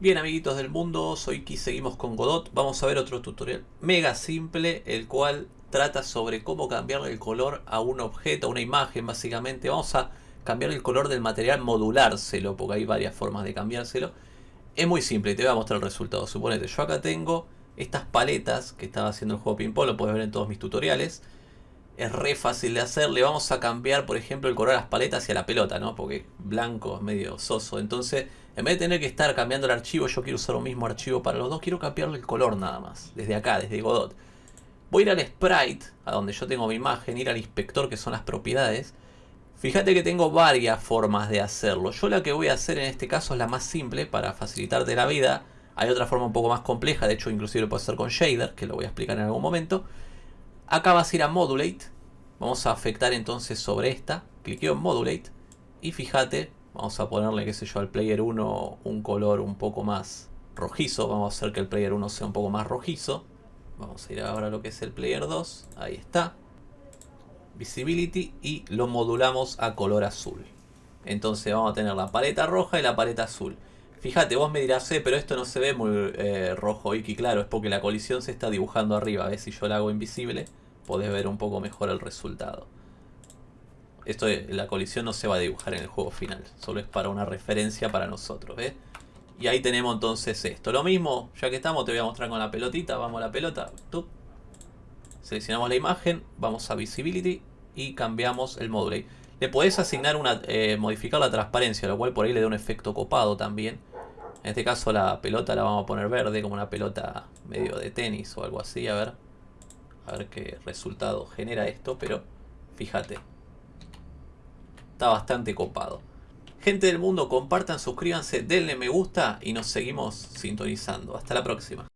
Bien amiguitos del mundo, soy Ki, seguimos con Godot. Vamos a ver otro tutorial mega simple, el cual trata sobre cómo cambiarle el color a un objeto, a una imagen básicamente. Vamos a cambiar el color del material, modulárselo, porque hay varias formas de cambiárselo. Es muy simple, te voy a mostrar el resultado. Suponete, yo acá tengo estas paletas que estaba haciendo el juego Pinball, lo puedes ver en todos mis tutoriales. Es re fácil de hacer, le vamos a cambiar por ejemplo el color a las paletas y a la pelota, ¿no? Porque blanco es medio soso, entonces en vez de tener que estar cambiando el archivo, yo quiero usar un mismo archivo para los dos, quiero cambiarle el color nada más, desde acá, desde Godot. Voy a ir al sprite, a donde yo tengo mi imagen, ir al inspector que son las propiedades. Fíjate que tengo varias formas de hacerlo. Yo la que voy a hacer en este caso es la más simple para facilitarte la vida. Hay otra forma un poco más compleja, de hecho inclusive lo puedo hacer con shader, que lo voy a explicar en algún momento. Acá vas a ir a modulate. Vamos a afectar entonces sobre esta. Cliqueo en modulate. Y fíjate, Vamos a ponerle, qué sé yo, al player 1 un color un poco más rojizo. Vamos a hacer que el player 1 sea un poco más rojizo. Vamos a ir ahora a lo que es el player 2. Ahí está. Visibility y lo modulamos a color azul. Entonces vamos a tener la paleta roja y la paleta azul. Fíjate, vos me dirás, eh, pero esto no se ve muy eh, rojo y claro, es porque la colisión se está dibujando arriba. ver Si yo la hago invisible, podés ver un poco mejor el resultado. Esto la colisión no se va a dibujar en el juego final. Solo es para una referencia para nosotros, Y ahí tenemos entonces esto. Lo mismo, ya que estamos, te voy a mostrar con la pelotita. Vamos a la pelota. Seleccionamos la imagen, vamos a Visibility y cambiamos el módulo. Le podés asignar una, eh, modificar la transparencia, lo cual por ahí le da un efecto copado también. En este caso la pelota la vamos a poner verde, como una pelota medio de tenis o algo así. A ver, a ver qué resultado genera esto, pero fíjate. Está bastante copado. Gente del mundo, compartan, suscríbanse, denle me gusta y nos seguimos sintonizando. Hasta la próxima.